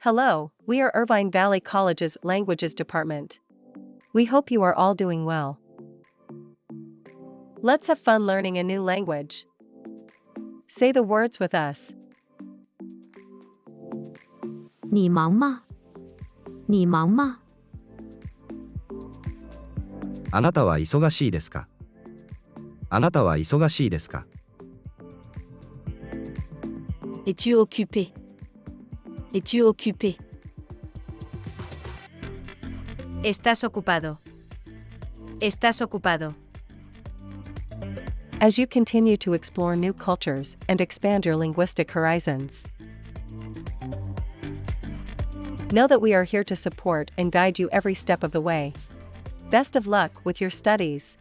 Hello, we are Irvine Valley College's Languages Department. We hope you are all doing well. Let's have fun learning a new language. Say the words with us. 你忙吗？你忙吗？あなたは忙しいですかあなたは忙しいですか Es-tu occupé Es-tu occupé Estás ocupado. Estás ocupado. As you continue to explore new cultures and expand your linguistic horizons, know that we are here to support and guide you every step of the way. Best of luck with your studies.